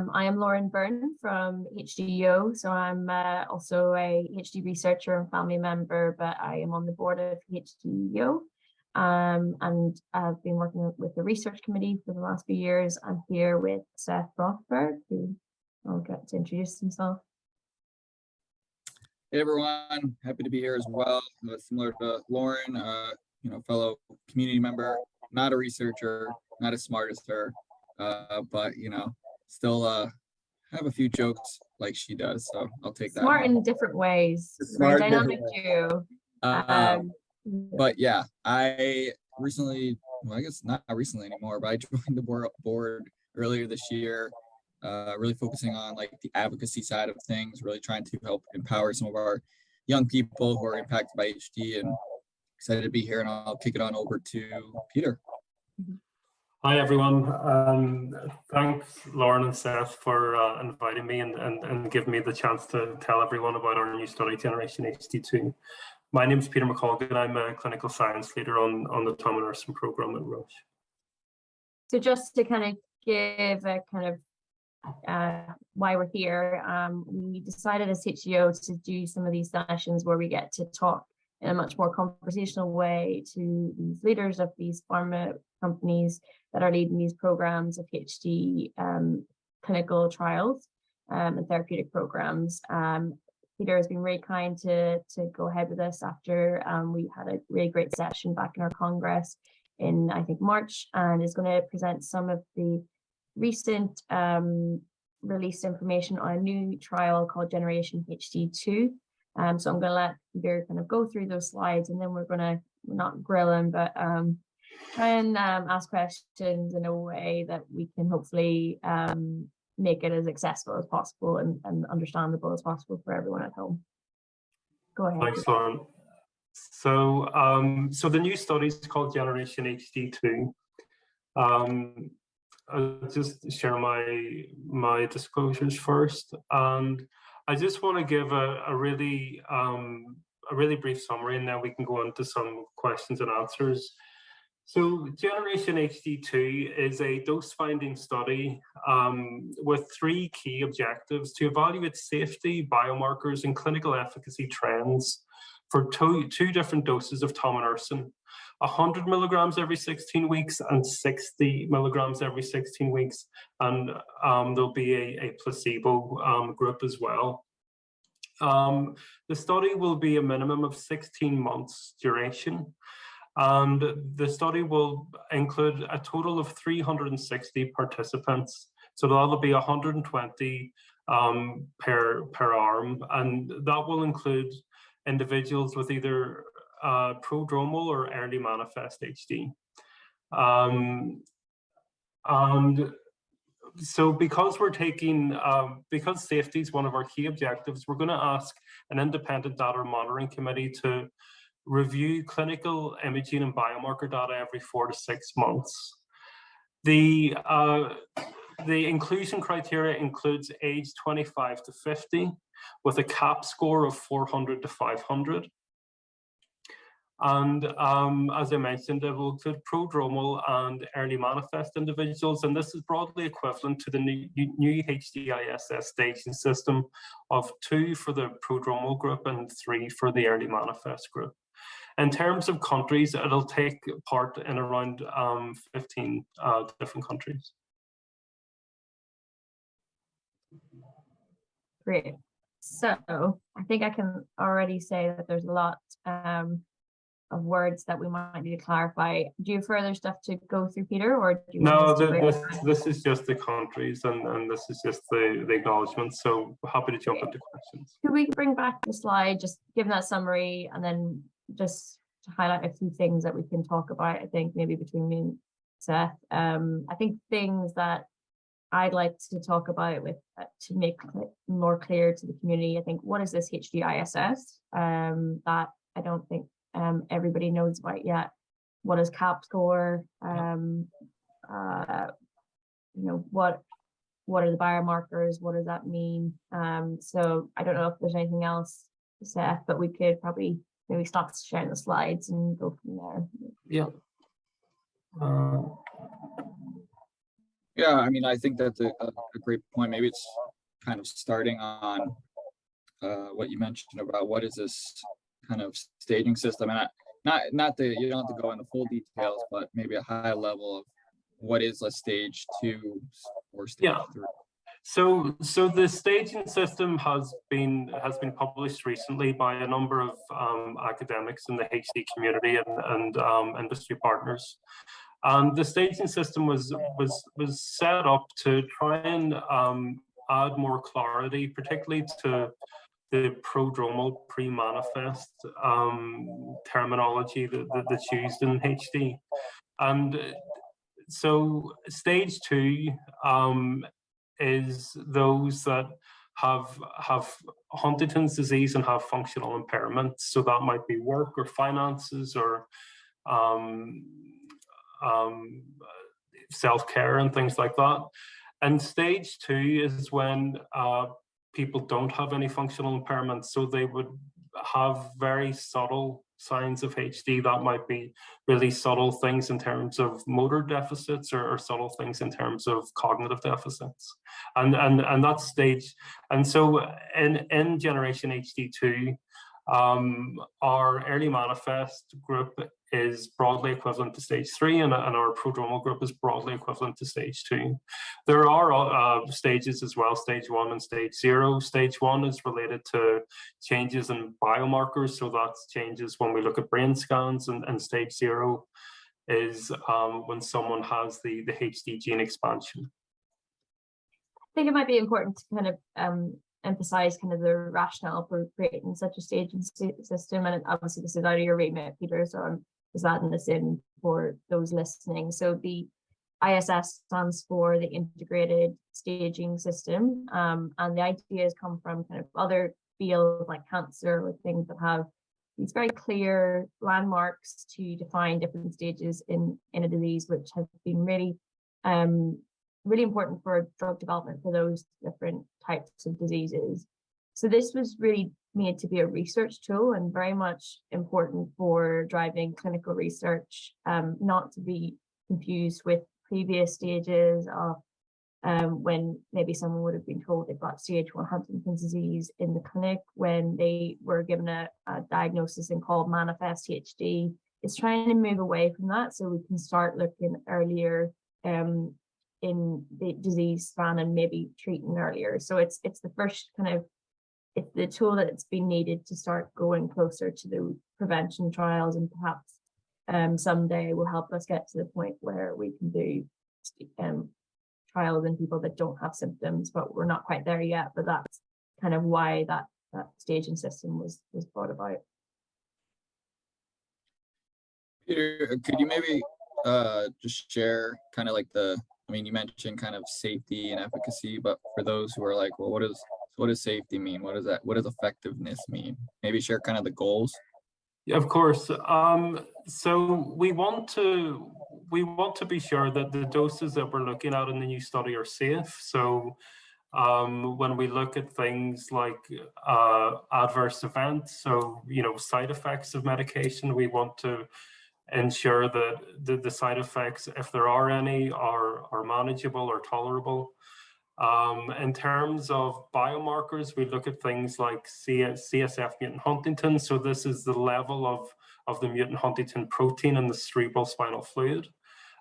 Um, I am Lauren Byrne from HDYO. So I'm uh, also a HD researcher and family member, but I am on the board of HDYO. Um, and I've been working with the research committee for the last few years. I'm here with Seth Rothberg, who I'll get to introduce himself. Hey everyone, happy to be here as well. Uh, similar to Lauren, uh, you know, fellow community member, not a researcher, not as smart as her, uh, but you know, still uh, have a few jokes like she does. So I'll take that. Smart in different ways. Smart dynamic duo. Um, Um, but yeah, I recently, well, I guess not recently anymore, but I joined the board, board earlier this year, uh, really focusing on like the advocacy side of things, really trying to help empower some of our young people who are impacted by HD and excited to be here and I'll kick it on over to Peter. Hi, everyone. Um, thanks, Lauren and Seth, for uh, inviting me and, and, and giving me the chance to tell everyone about our new study, Generation HD2. My name is Peter McColgan. I'm a clinical science leader on, on the tominersen program at Roche. So just to kind of give a kind of uh, why we're here, um, we decided as HDYO to do some of these sessions where we get to talk in a much more conversational way to these leaders of these pharma companies that are leading these programs of PhD um, clinical trials um, and therapeutic programs. Um, Peter has been very kind to, to go ahead with us after um, we had a really great session back in our Congress in, I think, March, and is going to present some of the recent um, released information on a new trial called Generation HD2. Um, so I'm going to let Peter kind of go through those slides and then we're going to not grill him, but um, try and um, ask questions in a way that we can hopefully um, make it as accessible as possible and, and understandable as possible for everyone at home. Go ahead. Thanks, Lauren. So, um, so the new study is called Generation HD2. Um, I'll just share my my disclosures first, and I just want to give a, a really um, a really brief summary, and then we can go on to some questions and answers. So Generation HD2 is a dose-finding study um, with three key objectives to evaluate safety, biomarkers, and clinical efficacy trends for two, two different doses of tominersen, 100 milligrams every 16 weeks and 60 milligrams every 16 weeks. And um, there'll be a, a placebo um, group as well. Um, the study will be a minimum of 16 months duration. And the study will include a total of 360 participants. So that'll be 120 um, per, per arm. And that will include individuals with either uh, prodromal or early manifest HD. Um, and so because we're taking, um, because safety is one of our key objectives, we're going to ask an independent data monitoring committee to review clinical imaging and biomarker data every four to six months. The, uh, the inclusion criteria includes age 25 to 50 with a CAP score of 400 to 500. And um, as I mentioned, it will include prodromal and early manifest individuals, and this is broadly equivalent to the new, new HDISS staging system of two for the prodromal group and three for the early manifest group. In terms of countries, it'll take part in around um, 15 uh, different countries. Great. So I think I can already say that there's a lot um, of words that we might need to clarify. Do you have further stuff to go through, Peter, or do you no? This, this is just the countries, and and this is just the the acknowledgements. So happy to jump okay. into questions. Could we bring back the slide, just given that summary, and then just to highlight a few things that we can talk about? I think maybe between me and Seth. Um, I think things that I'd like to talk about with uh, to make more clear to the community. I think what is this HDISS? Um, that I don't think um, everybody knows about yet. What is CAP score? Um, uh, you know what what are the biomarkers? What does that mean? Um, so I don't know if there's anything else, Seth, but we could probably maybe stop sharing the slides and go from there. Yeah. Uh... Yeah, I mean, I think that's a, a a great point. Maybe it's kind of starting on uh, what you mentioned about what is this kind of staging system? And I, not, not that you don't have to go into full details, but maybe a high level of what is a stage two or stage Yeah. three. So, so the staging system has been has been published recently by a number of um, academics in the HD community and, and um, industry partners. And the staging system was was was set up to try and um, add more clarity, particularly to the prodromal pre-manifest um, terminology that, that, that's used in HD. And so stage two um, is those that have have Huntington's disease and have functional impairments. So that might be work or finances or um, um, self-care and things like that. And stage two is when uh, people don't have any functional impairments. So they would have very subtle signs of HD that might be really subtle things in terms of motor deficits or, or subtle things in terms of cognitive deficits. And, and, and that stage, and so in, in Generation HD2, um, our early manifest group is broadly equivalent to stage three and, and our prodromal group is broadly equivalent to stage two. There are uh, stages as well, stage one and stage zero. Stage one is related to changes in biomarkers. So that's changes when we look at brain scans and, and stage zero is um, when someone has the, the HD gene expansion. I think it might be important to kind of um, emphasize kind of the rationale for creating such a staging system. And obviously this is out of your remit, Peter, so I'm just adding this in for those listening. So the ISS stands for the Integrated Staging System. Um, and the ideas come from kind of other fields like cancer or things that have these very clear landmarks to define different stages in, in a disease, which have been really um, really important for drug development for those different types of diseases. So this was really made to be a research tool and very much important for driving clinical research, um, not to be confused with previous stages of um, when maybe someone would have been told they've got CH1 Huntington's disease in the clinic when they were given a, a diagnosis and called manifest HD. It's trying to move away from that so we can start looking earlier um, in the disease span and maybe treating earlier. So it's it's the first kind of it's the tool that it's been needed to start going closer to the prevention trials and perhaps um someday will help us get to the point where we can do um trials in people that don't have symptoms, but we're not quite there yet. But that's kind of why that that staging system was was brought about. Peter, could you maybe uh, just share kind of like the, I mean, you mentioned kind of safety and efficacy, but for those who are like, well, what is, what does safety mean? What does that, what does effectiveness mean? Maybe share kind of the goals. Yeah, of course. Um, so we want to we want to be sure that the doses that we're looking at in the new study are safe. So um, when we look at things like uh, adverse events, so you know side effects of medication, we want to ensure that the, the side effects, if there are any, are are manageable or tolerable. Um, in terms of biomarkers, we look at things like CSF mutant huntingtin. So this is the level of, of the mutant huntingtin protein in the cerebral spinal fluid.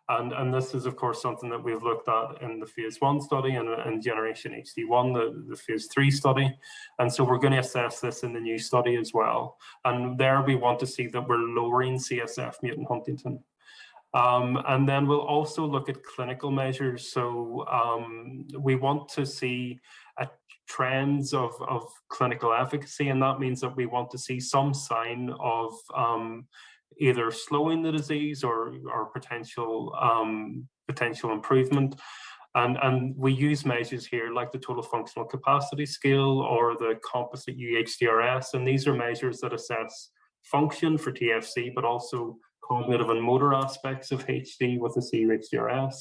And, and this is, of course, something that we've looked at in the phase one study and, and Generation HD1, the, the phase three study. And so we're going to assess this in the new study as well. And there we want to see that we're lowering CSF mutant huntingtin. Um, and then we'll also look at clinical measures. So um, we want to see trends of, of clinical efficacy, and that means that we want to see some sign of um, either slowing the disease or, or potential um, potential improvement. And, and we use measures here like the total functional capacity scale or the composite UHDRS, and these are measures that assess function for TFC, but also cognitive and motor aspects of HD with the CUHDRS.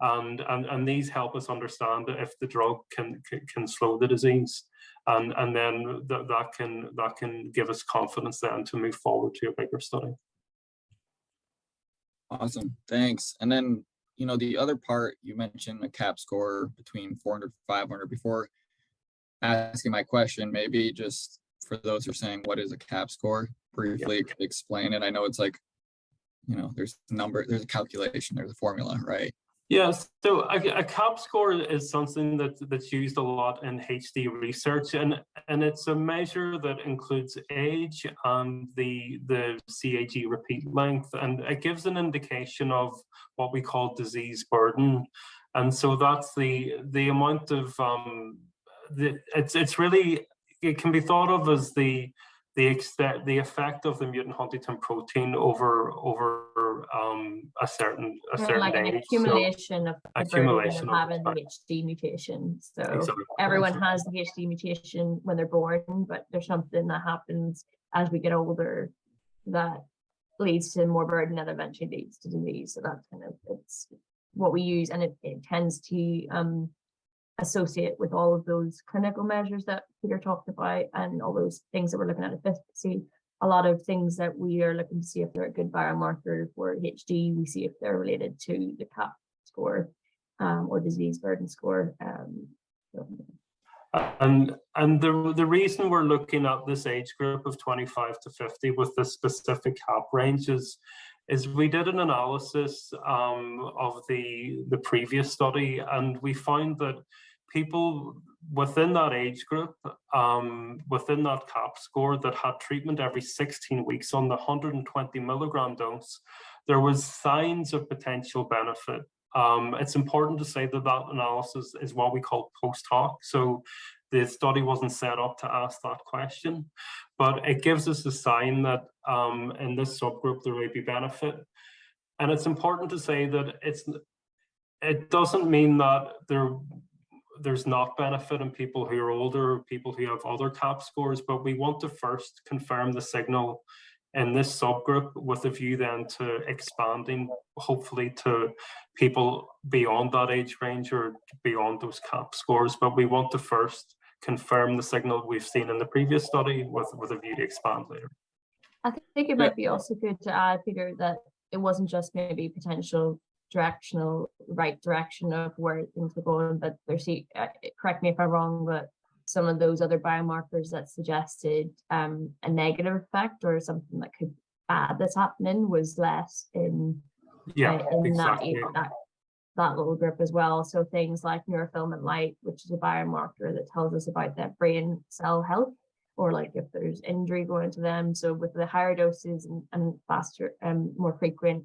And, and, and these help us understand if the drug can, can, can slow the disease. And, and then that, that, can, that can give us confidence then to move forward to a bigger study. Awesome, thanks. And then you know, the other part, you mentioned a cap score between 400, 500 before asking my question, maybe just for those who are saying, what is a cap score? Briefly explain it. I know it's like, you know, there's a number, there's a calculation, there's a formula, right? Yeah, so a, a CAP score is something that that's used a lot in HD research, and and it's a measure that includes age and the the CAG repeat length, and it gives an indication of what we call disease burden, and so that's the the amount of um the it's it's really it can be thought of as the the extent the effect of the mutant huntingtin protein over over um a certain a certain like an age. So- accumulation of accumulation of of having the. HD mutation. So Exactly. everyone has the HD mutation when they're born, but there's something that happens as we get older that leads to more burden and eventually leads to disease. So that's kind of it's what we use, and it, it tends to um associate with all of those clinical measures that Peter talked about and all those things that we're looking at efficacy. A lot of things that we are looking to see if they're a good biomarker for HD, we see if they're related to the CAP score um, or disease burden score. Um, so, And and the the reason we're looking at this age group of 25 to 50 with the specific cap range is is we did an analysis um, of the the previous study and we found that people within that age group um, within that cap score that had treatment every 16 weeks on the 120 milligram dose there was signs of potential benefit um, it's important to say that that analysis is what we call post hoc. So the study wasn't set up to ask that question, but it gives us a sign that um, in this subgroup there may be benefit. And it's important to say that it's it doesn't mean that there there's not benefit in people who are older, people who have other CAP scores, but we want to first confirm the signal in this subgroup with a view then to expanding hopefully to people beyond that age range or beyond those cap scores. But we want to first confirm the signal we've seen in the previous study with with a view to expand later. I think it might be also good to add, Peter, that it wasn't just maybe potential directional, right direction of where things are going, but there's, uh, correct me if I'm wrong, but some of those other biomarkers that suggested um, a negative effect or something that could bad that's happening was less in yeah uh, in exactly that, that that little group as well. So things like neurofilament light, which is a biomarker that tells us about their brain cell health, or like if there's injury going to them. So with the higher doses and, and faster and um, more frequent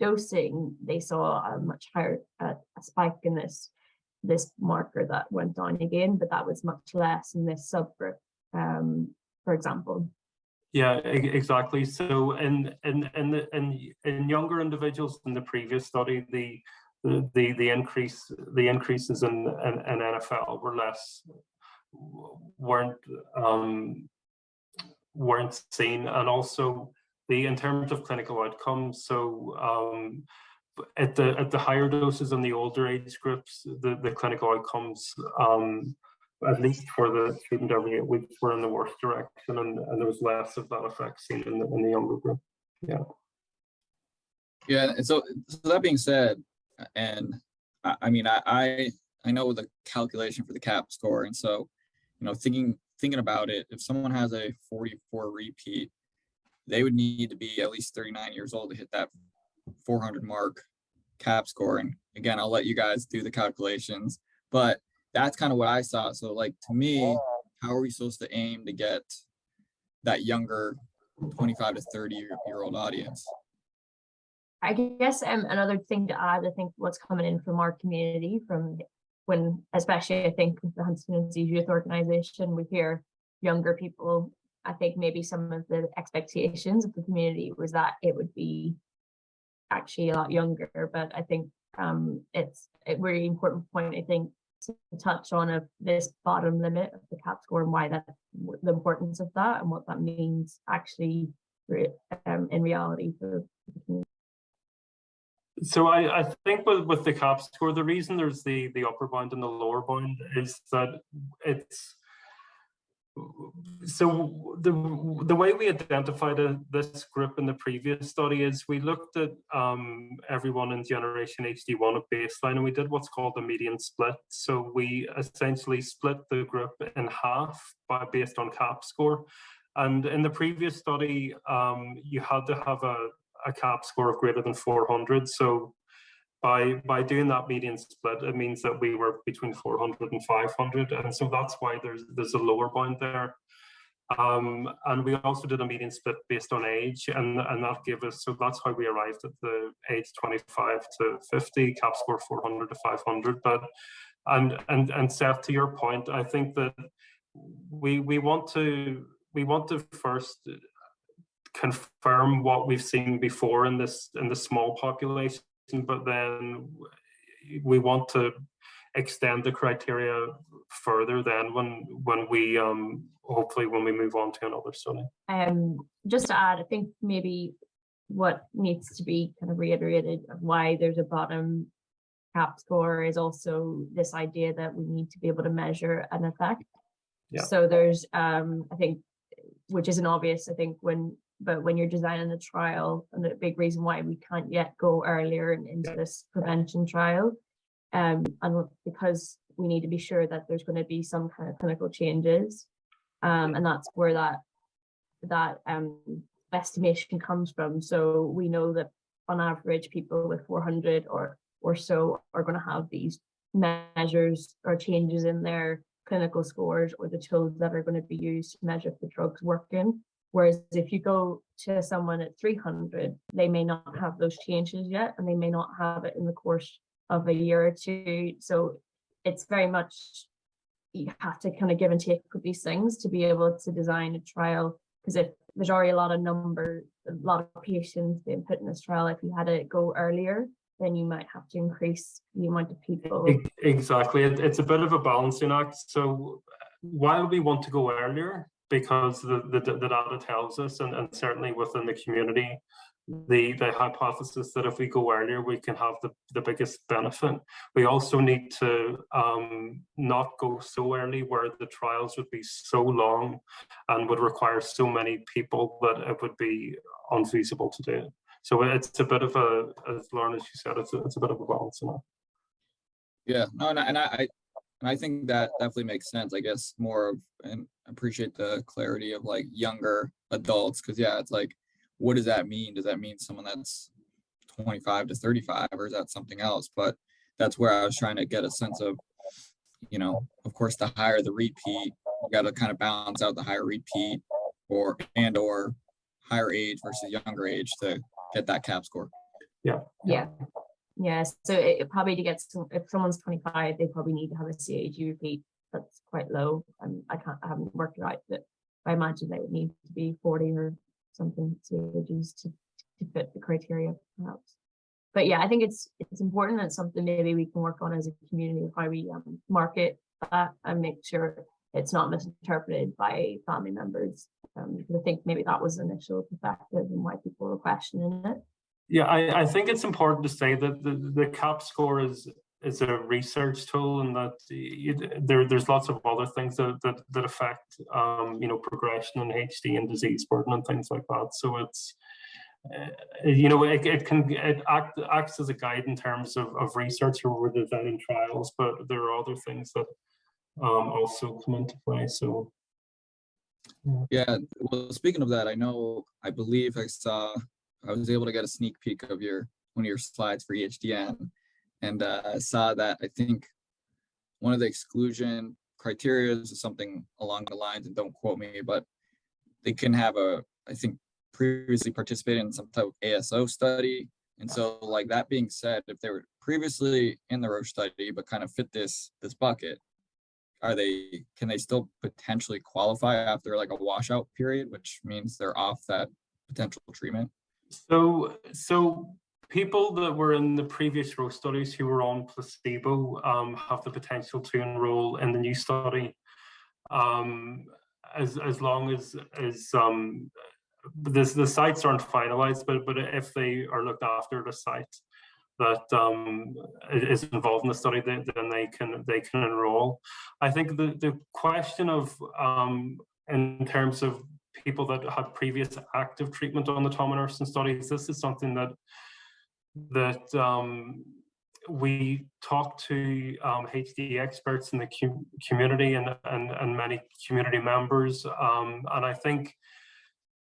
dosing, they saw a much higher uh, a spike in this this marker that went down again, but that was much less in this subgroup, um, for example. Yeah, exactly. So in in in the in in younger individuals in the previous study, the the the, the increase the increases in, in in NFL were less weren't um weren't seen and also the in terms of clinical outcomes so um at the at the higher doses and the older age groups the the clinical outcomes um at least for the treatment every eight weeks were in the worst direction and, and there was less of that effect seen in the, in the younger group. Yeah. Yeah, and so, so that being said, and I, I mean, I, I, I know the calculation for the cap score, and so, you know, thinking, thinking about it, if someone has a forty-four repeat, they would need to be at least thirty-nine years old to hit that four hundred mark cap score. And again, I'll let you guys do the calculations, but that's kind of what I saw. So like, to me, how are we supposed to aim to get that younger twenty-five to thirty year, year old audience? I guess um, another thing to add, I think what's coming in from our community from when, especially I think the Huntington's Youth Organization, we hear younger people. I think maybe some of the expectations of the community was that it would be actually a lot younger, but I think um, it's a really important point, I think, to touch on of this bottom limit of the CAP score and why that, the importance of that and what that means actually um, in reality for the community. So I, I think with, with the cap score, the reason there's the, the upper bound and the lower bound is that it's so the the way we identified a, this group in the previous study is we looked at um, everyone in generation HD1 at baseline and we did what's called a median split. So we essentially split the group in half by based on CAP score. And in the previous study, um, you had to have a, a CAP score of greater than 400. So by by doing that median split, it means that we were between 400 and 500, and so that's why there's there's a lower bound there. Um, and we also did a median split based on age, and and that gave us so that's how we arrived at the age 25 to 50, cap score 400 to 500. But and and and Seth, to your point, I think that we we want to we want to first confirm what we've seen before in this in the small population but then we want to extend the criteria further then when when we um hopefully when we move on to another study um just to add i think maybe what needs to be kind of reiterated of why there's a bottom cap score is also this idea that we need to be able to measure an effect Yeah. so there's um i think which isn't obvious i think when but when you're designing a trial and a big reason why we can't yet go earlier in, into this prevention trial um and because we need to be sure that there's going to be some kind of clinical changes um and that's where that that um estimation comes from. So we know that on average people with 400 or or so are going to have these measures or changes in their clinical scores or the tools that are going to be used to measure if the drug's working Whereas if you go to someone at 300, they may not have those changes yet, and they may not have it in the course of a year or two. So it's very much, you have to kind of give and take with these things to be able to design a trial. Because if there's already a lot of number, a lot of patients being put in this trial, if you had to go earlier, then you might have to increase the amount of people. Exactly. It's a bit of a balancing act. So uh, while we want to go earlier, because the, the, the data tells us, and, and certainly within the community, the, the hypothesis that if we go earlier, we can have the, the biggest benefit. We also need to um, not go so early where the trials would be so long and would require so many people that it would be unfeasible to do. It. So it's a bit of a, as Lauren, as you said, it's a, it's a bit of a balance. Yeah, no, and I, and I, and I think that definitely makes sense. I guess more of, and appreciate the clarity of like younger adults, because yeah, it's like, what does that mean? Does that mean someone that's 25 to 35, or is that something else? But that's where I was trying to get a sense of, you know, of course, the higher the repeat, you got to kind of balance out the higher repeat, or and or higher age versus younger age to get that cap score. Yeah. Yeah. Yeah, so it, probably to get some, if someone's 25, they probably need to have a CAG repeat that's quite low. And I can't, I haven't worked it out, but I imagine they would need to be 40 or something CAGs to, to fit the criteria perhaps. But yeah, I think it's it's important and something maybe we can work on as a community of how we um, market that and make sure it's not misinterpreted by family members. Um, because I think maybe that was the initial perspective and why people were questioning it. Yeah, I, I think it's important to say that the, the CAP score is is a research tool and that you, there there's lots of other things that that, that affect um, you know progression and HD and disease burden and things like that. So it's uh, you know it, it can it act, acts as a guide in terms of, of research or we're designing trials, but there are other things that um, also come into play. So yeah. yeah, well, speaking of that, I know I believe I saw I was able to get a sneak peek of your one of your slides for EHDN and uh, saw that I think one of the exclusion criteria is something along the lines, and don't quote me, but they can have a, I think previously participated in some type of ASO study. And so like that being said, if they were previously in the Roche study, but kind of fit this, this bucket, are they, can they still potentially qualify after like a washout period, which means they're off that potential treatment? So, so people that were in the previous Roche studies who were on placebo um, have the potential to enroll in the new study um, as as long as as um, this the sites aren't finalized, but but if they are looked after the site that um, is involved in the study, then, then they can they can enroll. I think the the question of um, in terms of people that had previous active treatment on the tominersen studies, this is something that that um, we talked to um, HD experts in the com community and, and, and many community members. Um, and I think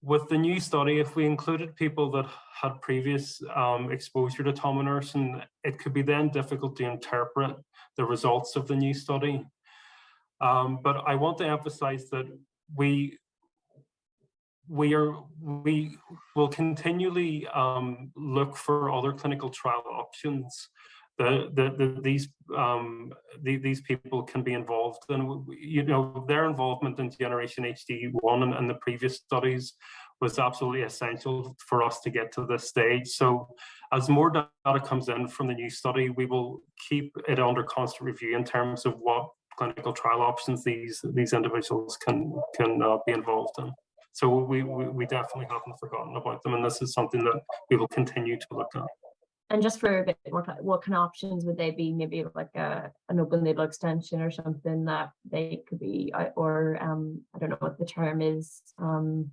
with the new study, if we included people that had previous um, exposure to tominersen, it could be then difficult to interpret the results of the new study. Um, but I want to emphasize that we we are we will continually um, look for other clinical trial options. That the, the, these um, the, these people can be involved and you know their involvement in generation hd one and, and the previous studies was absolutely essential for us to get to this stage. So as more data comes in from the new study we will keep it under constant review in terms of what clinical trial options these these individuals can can uh, be involved in so we, we, we definitely haven't forgotten about them, and this is something that we will continue to look at. And just for a bit more, what kind of options would they be? Maybe like a, an open label extension or something that they could be, uh, or um, I don't know what the term is. Um,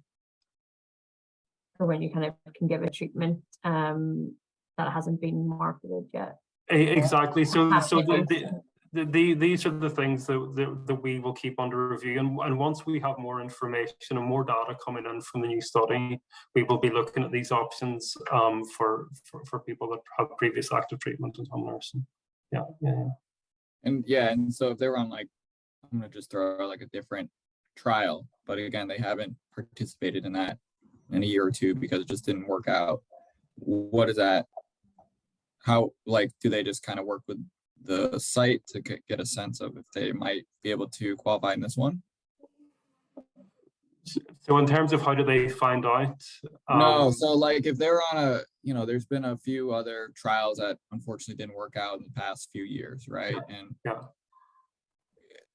for when you kind of can give a treatment um, that hasn't been marketed yet. Exactly. So, so the, the, the, the, these are the things that, that, that we will keep under review. And, and once we have more information and more data coming in from the new study, we will be looking at these options um, for, for, for people that have previous active treatment in nursing. Yeah, yeah. And yeah, and so if they were on like, I'm gonna just throw out like a different trial, but again, they haven't participated in that in a year or two because it just didn't work out. What is that? How, like, do they just kind of work with the site to get, a sense of if they might be able to qualify in this one? So in terms of how do they find out? No, um, so like if they're on a, you know, there's been a few other trials that unfortunately didn't work out in the past few years, right? And Yeah.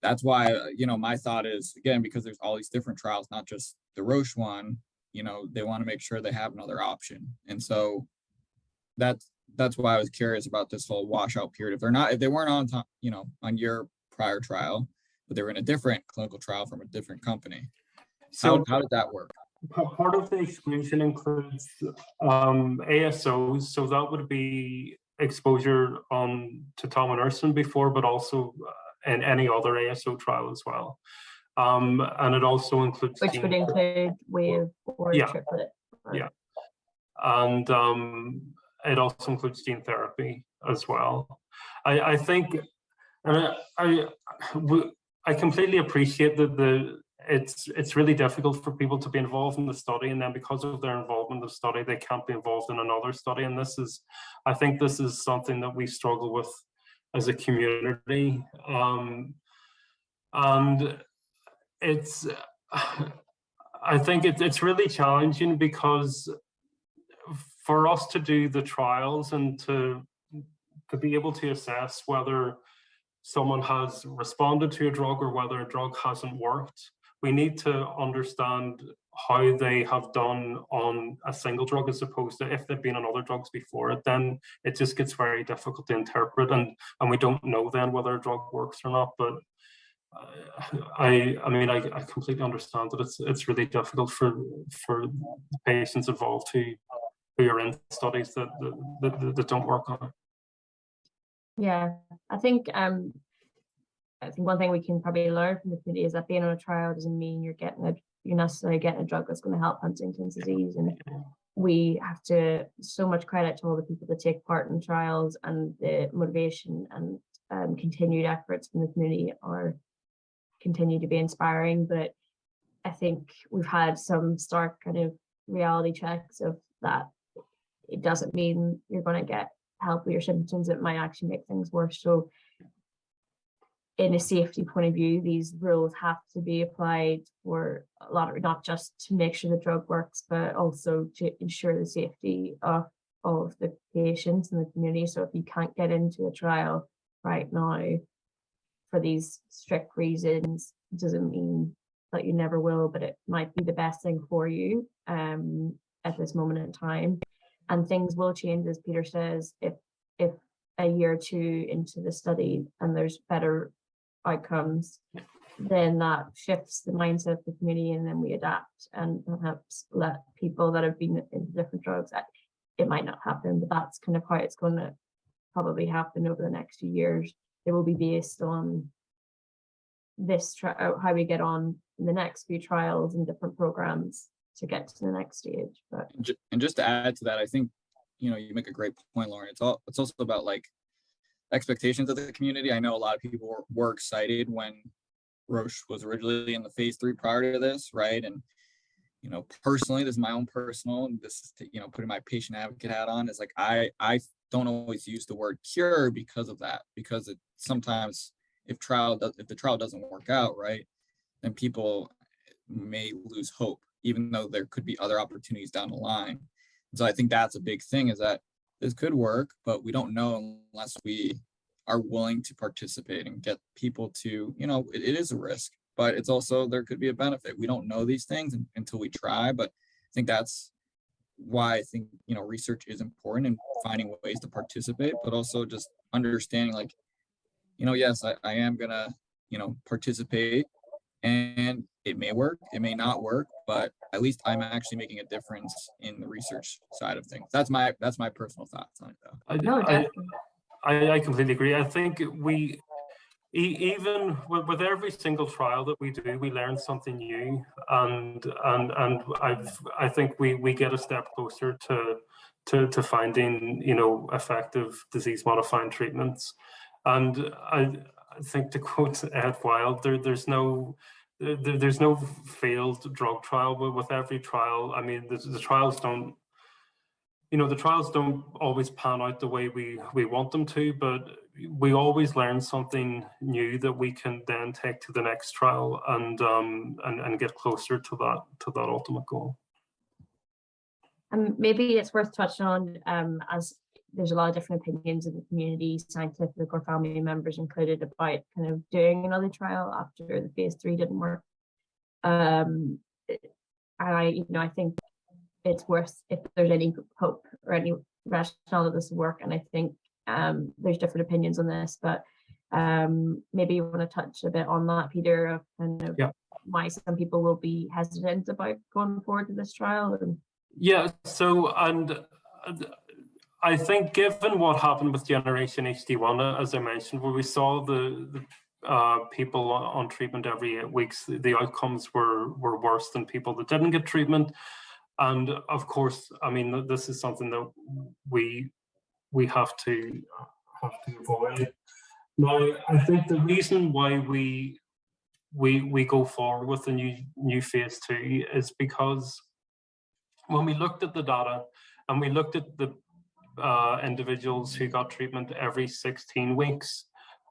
that's why, uh, you know, my thought is, again, because there's all these different trials, not just the Roche one, you know, they want to make sure they have another option. And so that's, that's why I was curious about this whole washout period. If they're not, if they weren't on top, you know, on your prior trial, but they were in a different clinical trial from a different company, So how did that work? Part of the exclusion includes um, ASOs, so that would be exposure on to tominersen before, but also uh, in any other ASO trial as well. Um, and it also includes Which would include wave or Yeah. triplet. or- Yeah. and um, it also includes gene therapy as well. I, I think, and I, I completely appreciate that the it's it's really difficult for people to be involved in the study, and then because of their involvement in the study, they can't be involved in another study. And this is, I think, this is something that we struggle with as a community. Um, and it's, I think it, it's really challenging because for us to do the trials and to to be able to assess whether someone has responded to a drug or whether a drug hasn't worked, we need to understand how they have done on a single drug as opposed to if they've been on other drugs before it, then it just gets very difficult to interpret and, and we don't know then whether a drug works or not. But uh, I, I mean, I, I completely understand that it's it's really difficult for for the patients involved who who are in studies that that, that, that don't work on it. Yeah, I think um, I think one thing we can probably learn from the community is that being on a trial doesn't mean you're getting a you're necessarily getting a drug that's going to help Huntington's disease. And we have to so much credit to all the people that take part in trials and the motivation and um, continued efforts from the community are continue to be inspiring. But I think we've had some stark kind of reality checks of that. It doesn't mean you're going to get help with your symptoms. It might actually make things worse. So in a safety point of view, these rules have to be applied for a lot of, not just to make sure the drug works, but also to ensure the safety of, of the patients and the community. So if you can't get into a trial right now for these strict reasons, it doesn't mean that you never will, but it might be the best thing for you um, at this moment in time. And things will change, as Peter says, if if a year or two into the study and there's better outcomes, then that shifts the mindset of the community and then we adapt and perhaps let people that have been in different drugs, it might not happen, but that's kind of how it's going to probably happen over the next few years. It will be based on this, uh, how we get on in the next few trials and different programs to get to the next stage, but And just to add to that, I think, you know, you make a great point, Lauren. It's all, it's also about like expectations of the community. I know a lot of people were, were excited when Roche was originally in the phase three prior to this, right? And, you know, personally, this is my own personal, this is, to, you know, putting my patient advocate hat on, is like, I, I don't always use the word cure because of that, because it sometimes if trial, does if the trial doesn't work out, right, then people may lose hope, even though there could be other opportunities down the line. So I think that's a big thing is that this could work, but we don't know unless we are willing to participate and get people to, you know, it, it is a risk, but it's also, there could be a benefit. We don't know these things until we try, but I think that's why I think, you know, research is important and finding ways to participate, but also just understanding like, you know, yes, I, I am gonna, you know, participate and it may work, it may not work, but at least I'm actually making a difference in the research side of things. That's my, that's my personal thoughts on it though. I, no, I. I, I completely agree. I think we, even with, with every single trial that we do, we learn something new, and and and I've I think we we get a step closer to to to finding you know effective disease modifying treatments, and I, I think to quote Ed Wild, there there's no. There, there's no failed drug trial, but with every trial, I mean, the, the trials don't you know the trials don't always pan out the way we we want them to but we always learn something new that we can then take to the next trial and um and, and get closer to that to that ultimate goal And maybe it's worth touching on, um, as there's a lot of different opinions in the community, scientific or family members included, about kind of doing another trial after the phase three didn't work. Um, it- I, you know, I think it's worth if there's any hope or any rationale that this will work, and I think um, there's different opinions on this, but um, maybe you want to touch a bit on that, Peter, of kind of Yeah. why some people will be hesitant about going forward with this trial and yeah so and uh, i think given what happened with generation hd1 uh, as i mentioned where we saw the, the uh, people on, treatment every eight weeks the, the outcomes were were worse than people that didn't get treatment. And of course i mean this is something that we we have to have to avoid. Now i think the reason why we we we go forward with the new new phase two is because when we looked at the data and we looked at the uh, individuals who got treatment every 16 weeks,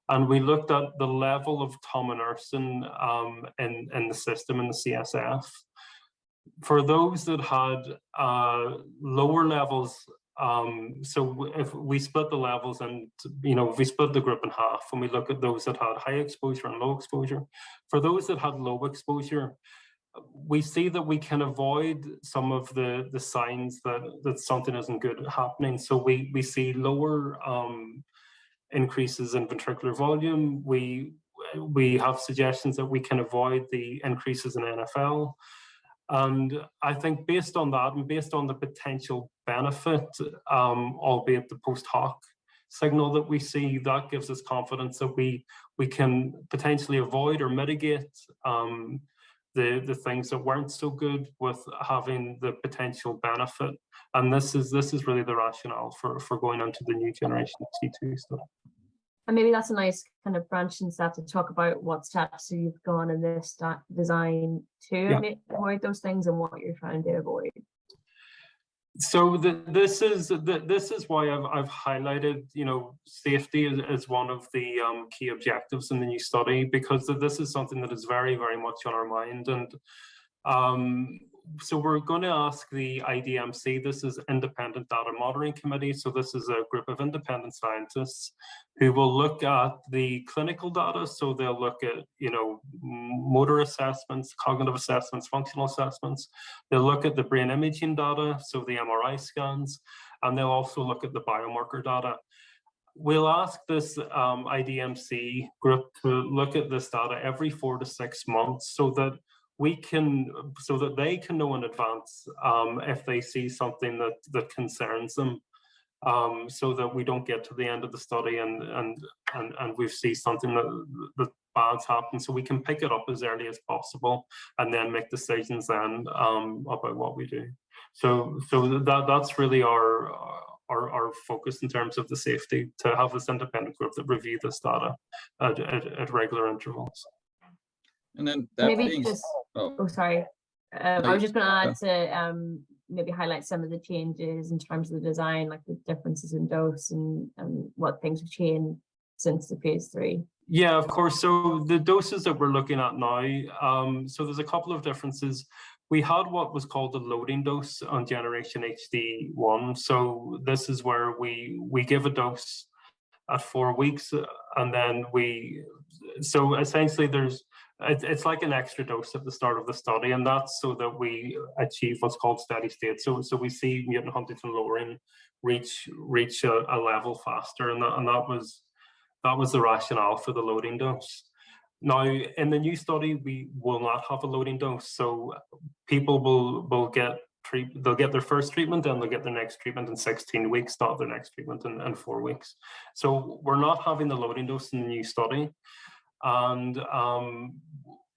and we looked at the level of tominersen um, in, in the system in the CSF. For those that had uh, lower levels, um, so if we split the levels and, you know, we split the group in half and we look at those that had high exposure and low exposure, for those that had low exposure, we see that we can avoid some of the the signs that that something isn't good happening. So we we see lower um increases in ventricular volume. We we have suggestions that we can avoid the increases in nfl and i think based on that and based on the potential benefit um albeit the post hoc signal that we see that gives us confidence that we we can potentially avoid or mitigate um the the things that weren't so good with having the potential benefit and this is this is really the rationale for for going into the new generation of c2 stuff And maybe that's a nice kind of branching step to talk about what steps you've gone in this design to Yeah. avoid those things and what you're trying to avoid. So the, this is the, this is why I've, I've highlighted you know safety as, as one of the um, key objectives in the new study because this is something that is very very much on our mind and um, so we're going to ask the IDMC, this is Independent Data Monitoring Committee, so this is a group of independent scientists who will look at the clinical data, so they'll look at, you know, motor assessments, cognitive assessments, functional assessments, they'll look at the brain imaging data, so the MRI scans, and they'll also look at the biomarker data. we'll ask this um, IDMC group to look at this data every four to six months so that we can, so that they can know in advance um, if they see something that, that concerns them. Um, so that we don't get to the end of the study and and and and we see something that that bad's happen. So we can pick it up as early as possible and then make decisions then um, about what we do. So so that that's really our our, our focus in terms of the safety to have this independent group that review this data at, at, at regular intervals. And then that Maybe being, just, oh, oh, sorry. Um, No, I was just gonna go. add to, um, maybe highlight some of the changes in terms of the design, like the differences in dose and, and what things have changed since the phase three. Yeah, of course. So the doses that we're looking at now, um, so there's a couple of differences. We had what was called the loading dose on generation HD1. So this is where we we give a dose at four weeks uh, and then we so essentially there's it, it's like an extra dose at the start of the study and that's so that we achieve what's called steady state. So so we see mutant huntingtin lowering reach reach a, a level faster and that, and that was that was the rationale for the loading dose. Now in the new study we will not have a loading dose so people will will get treat they'll get their first treatment and they'll get their next treatment in 16 weeks not their next treatment in, in four weeks. So we're not having the loading dose in the new study and um,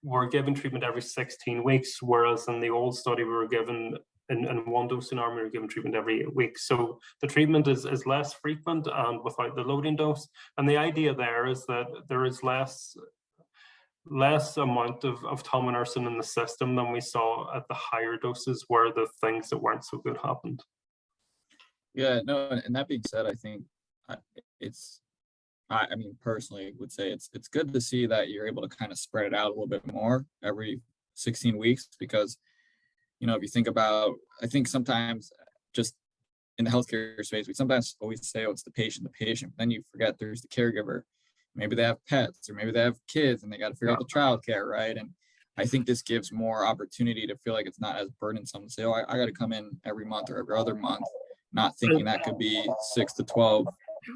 we're given treatment every 16 weeks whereas in the old study we were given in, in one dosing arm we were given treatment every eight weeks so the treatment is, is less frequent and without the loading dose and the idea there is that there is less less amount of, of tominersen in the system than we saw at the higher doses where the things that weren't so good happened. yeah, no, and and that being said, I think it's, I, I mean, personally would say it's, it's good to see that you're able to kind of spread it out a little bit more every sixteen weeks because, you know, if you think about, I think sometimes uh, just in the healthcare space, we sometimes always say, oh, it's the patient, the patient, but then you forget there's the caregiver. Maybe they have pets or maybe they have kids and they got to figure out the childcare, right? And I think this gives more opportunity to feel like it's not as burdensome to say, oh, I, I got to come in every month or every other month, not thinking that could be six to 12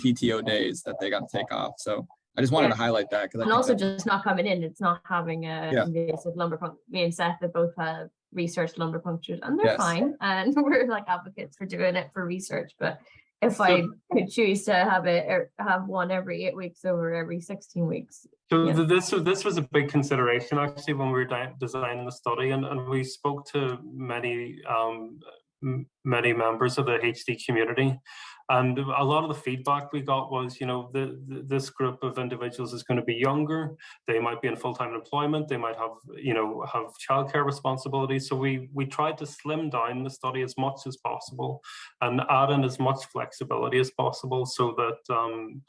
PTO days that they got to take off. So I just wanted to highlight that because I And also that- just not coming in, it's not having a Yeah. invasive lumbar puncture. Me and Seth have both had researched lumbar punctures and they're Yes. fine. And we're like advocates for doing it for research, but if I could choose to have it, or have one every eight weeks over every sixteen weeks. So Yeah. this was this was a big consideration actually when we were designing the study, and, and we spoke to many um, m- many members of the HD community, and a lot of the feedback we got was, you know, the, the this group of individuals is going to be younger, they might be in full time employment, they might have you know have childcare responsibilities. So we we tried to slim down the study as much as possible, and add in as much flexibility as possible, so that. Um,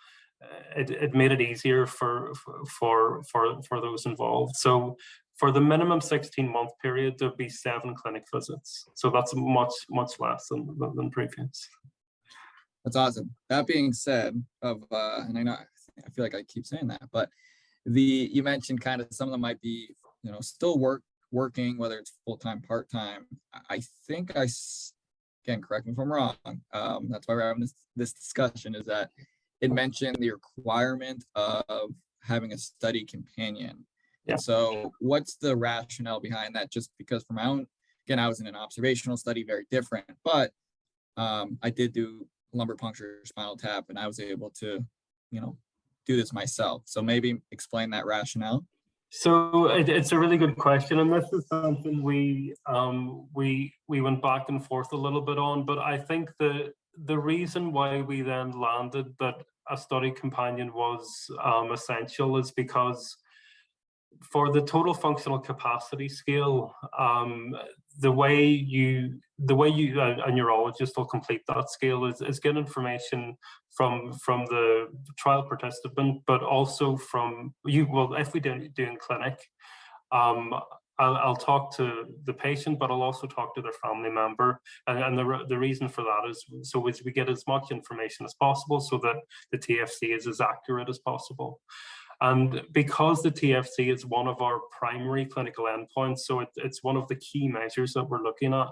it, it made it easier for for for for those involved. So for the minimum 16 month period, there'd be seven clinic visits. So that's much much less than than, than previous. That's awesome. That being said, of uh, and I know I feel like I keep saying that, but the you mentioned kind of some of them might be you know still work working whether it's full time part time. I think I again correct me if I'm wrong. Um, that's why we're having this this discussion is that it mentioned the requirement of having a study companion. Yeah. So what's the rationale behind that? Just because for my own again I was in an observational study, very different, but um, I did do lumbar puncture spinal tap and I was able to, you know, do this myself. So maybe explain that rationale. So it, it's a really good question, and this is something we um, we we went back and forth a little bit on. But I think the the reason why we then landed that a study companion was um, essential is because for the total functional capacity scale, um, the way you the way you a, a neurologist will complete that scale is, is get information from from the trial participant, but also from you. Well, if we do do in clinic, um, I'll, I'll talk to the patient, but I'll also talk to their family member. And, and the, re- the reason for that is so as we get as much information as possible so that the TFC is as accurate as possible. And because the TFC is one of our primary clinical endpoints, so it, it's one of the key measures that we're looking at,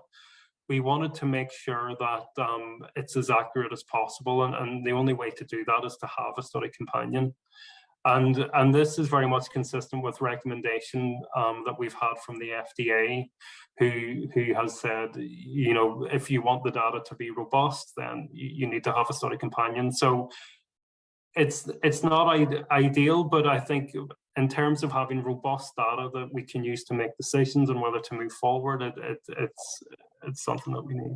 we wanted to make sure that um, it's as accurate as possible. And, and the only way to do that is to have a study companion. And, and this is very much consistent with recommendation um, that we've had from the FDA, who, who has said, you know, if you want the data to be robust, then you, you need to have a study companion. So it's it's not ideal, but I think in terms of having robust data that we can use to make decisions on whether to move forward, it, it it's it's something that we need.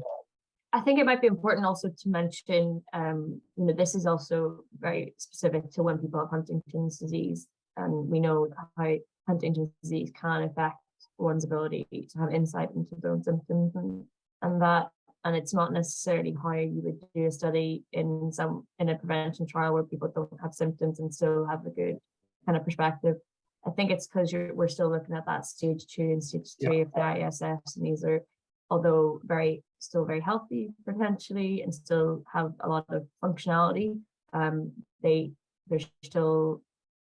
I think it might be important also to mention, um, you know, this is also very specific to when people have Huntington's disease, and we know how Huntington's disease can affect one's ability to have insight into their own symptoms and, and that, and it's not necessarily how you would do a study in some, in a prevention trial where people don't have symptoms and still have a good kind of perspective. I think it's because we're still looking at that stage two and stage Yeah. three of the ISFs, and these are, although very, still very healthy potentially, and still have a lot of functionality, um, they, there still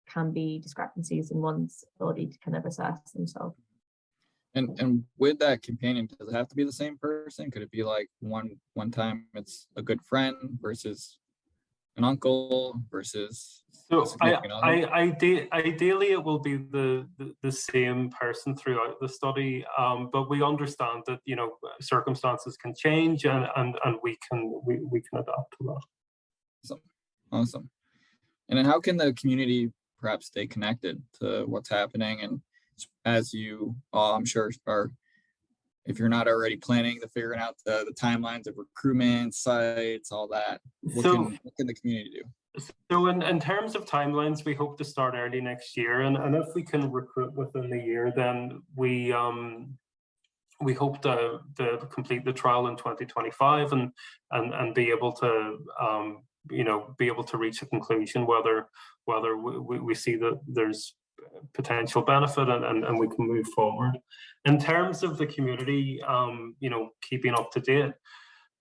can be discrepancies in one's ability to kind of assess themselves. And and with that companion, does it have to be the same person? Could it be like one one time it's a good friend versus an uncle versus So a I? I, ide- ideally, it will be the, the, the same person throughout the study, um, but we understand that, you know, circumstances can change and, and, and we can, we, we can adapt to that. Awesome. And then how can the community perhaps stay connected to what's happening and as you, all I'm sure are, if you're not already planning the figuring out the, the timelines of recruitment, sites, all that, what So- can, what can the community do? So in, in terms of timelines, we hope to start early next year, and, and if we can recruit within the year, then we um we hope to, to complete the trial in 2025 and and and be able to um you know be able to reach a conclusion whether whether we, we see that there's potential benefit and, and and we can move forward. In terms of the community, um you know keeping up to date,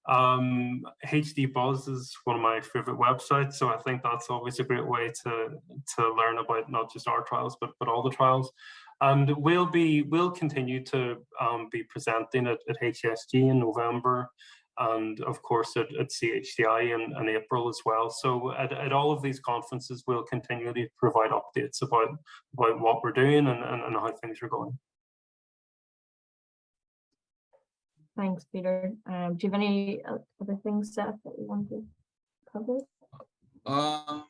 um, HD Buzz is one of my favorite websites, so I think that's always a great way to to learn about not just our trials, but but all the trials. And we'll be we'll continue to um, be presenting at, at HSG in November, and of course at, at CHDI in, in April as well. So at, at all of these conferences, we'll continually provide updates about about what we're doing and, and, and how things are going. Thanks, Peter. Um, do you have any other things, Seth, that you want to cover? Um,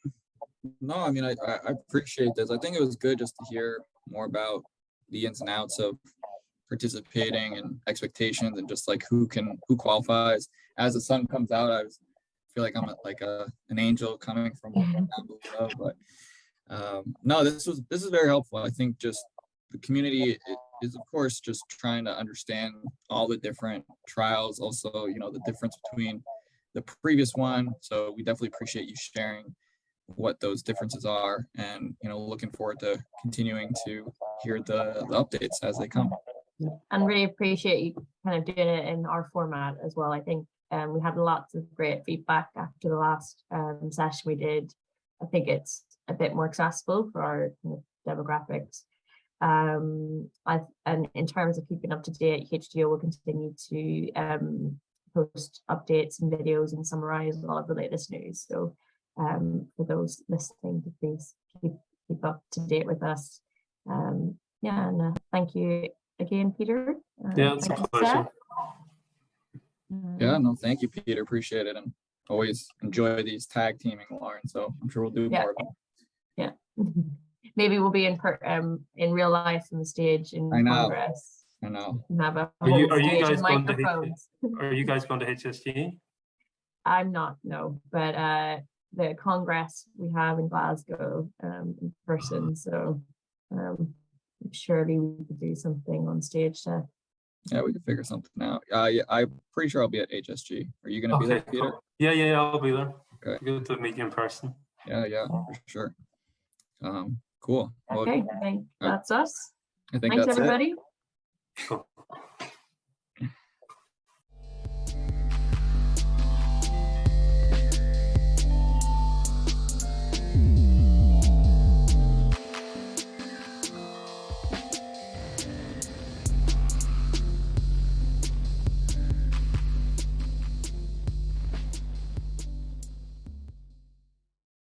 no, I mean, I, I I appreciate this. I think it was good just to hear more about the ins and outs of participating and expectations and just like who can, who qualifies. As the sun comes out, I was, feel like I'm like a, an angel coming from down below, but um, no, this was, this is very helpful. I think just the community is of course just trying to understand all the different trials, also, you know, the difference between the previous one. So we definitely appreciate you sharing what those differences are and, you know, looking forward to continuing to hear the, the updates as they come. And really appreciate you kind of doing it in our format as well. I think um, we had lots of great feedback after the last um, session we did. I think it's a bit more accessible for our kind of demographics. Um, I, and in terms of keeping up to date, HDYO will continue to um, post updates and videos and summarize all of the latest news. So um, for those listening, please keep, keep up to date with us. Um, yeah, and uh, thank you again, Peter. Uh, Yeah, it's a pleasure. Um, Yeah, no, thank you, Peter. Appreciate it. And always enjoy these tag teaming, Lauren. So I'm sure we'll do Yeah. more of them. Maybe we'll be in per, um, in real life on the stage in I know. Congress. I know. Have a Are you- whole are you guys going to hit- microphones. Are you guys going to HSG? I'm not, no, but uh, the Congress we have in Glasgow um, in person, so um, surely we could do something on stage to Yeah, we can figure something out. Uh, yeah, I'm pretty sure I'll be at HSG. Are you gonna be there, Peter? cool. Yeah, yeah, yeah, I'll be there. Okay. Good to meet you in person. Yeah, yeah, for sure. Um, cool. Well, Okay, I think uh, that's us. I think Thanks, that's it. everybody. Cool.